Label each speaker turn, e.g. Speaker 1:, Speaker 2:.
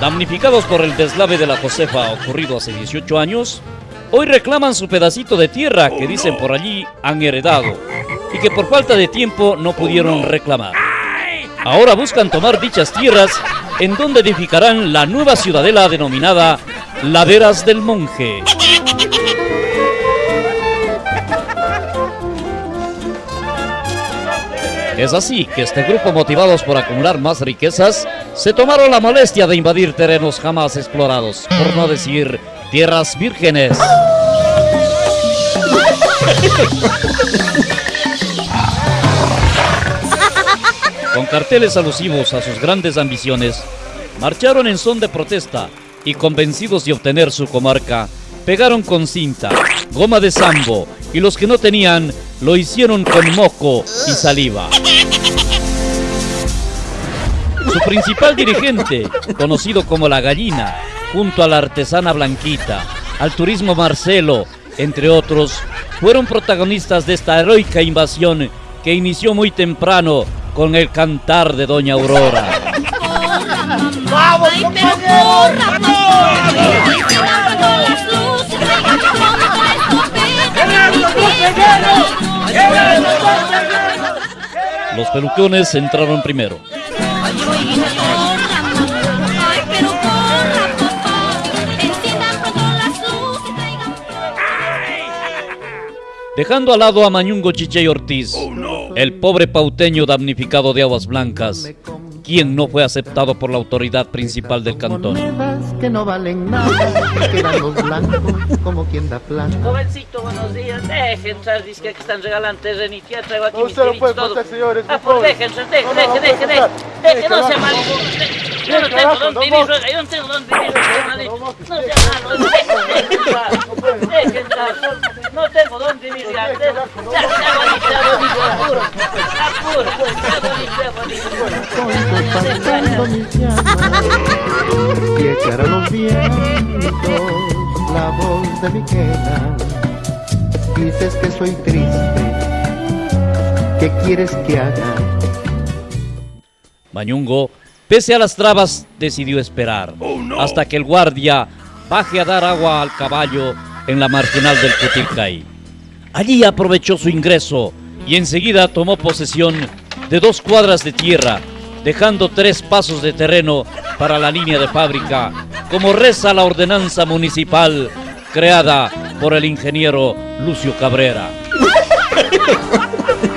Speaker 1: Damnificados por el deslave de la Josefa ocurrido hace 18 años, hoy reclaman su pedacito de tierra que dicen por allí han heredado y que por falta de tiempo no pudieron reclamar. Ahora buscan tomar dichas tierras en donde edificarán la nueva ciudadela denominada Laderas del Monje. Es así que este grupo, motivados por acumular más riquezas, se tomaron la molestia de invadir terrenos jamás explorados, por no decir tierras vírgenes. Con carteles alusivos a sus grandes ambiciones, marcharon en son de protesta y convencidos de obtener su comarca, pegaron con cinta, goma de sambo y los que no tenían lo hicieron con moco y saliva. Su principal dirigente, conocido como la gallina, junto a la artesana Blanquita, al turismo Marcelo, entre otros, fueron protagonistas de esta heroica invasión que inició muy temprano con el cantar de Doña Aurora.
Speaker 2: ¡Vamos,
Speaker 1: Los pelucones entraron primero. Dejando al lado a Mañungo Chiche Ortiz, el pobre pauteño damnificado de aguas blancas, quien no fue aceptado por la autoridad principal del cantón.
Speaker 3: que no valen nada, quedan los blancos como quien da plata.
Speaker 4: Jovencito, buenos días. Dejen entrar, dice que están regalando terrenito. Ya traigo aquí
Speaker 5: No,
Speaker 4: mis
Speaker 5: usted no puede contar, señores,
Speaker 4: Ah, pues deje,
Speaker 5: No, no,
Speaker 4: deje,
Speaker 5: no
Speaker 4: deje, deje. Deje, no sea malo. Yo no tengo dónde
Speaker 5: no,
Speaker 4: vivir,
Speaker 5: no.
Speaker 4: yo no tengo dónde vivir, hermanito. No sea malo, deje entrar. Deje entrar. No tengo dónde vivir, ya. Ya, bonito, apuro. Apuro, sea bonito, sea bonito.
Speaker 3: Pasando mis llamas y echar a los vientos la voz de mi queda. Dices que soy triste, ¿qué quieres que haga?
Speaker 1: Mañungo, pese a las trabas, decidió esperar hasta que el guardia baje a dar agua al caballo en la marginal del Cutilcay. Allí aprovechó su ingreso y enseguida tomó posesión de dos cuadras de tierra, dejando tres pasos de terreno para la línea de fábrica, como reza la ordenanza municipal creada por el ingeniero Lucio Cabrera.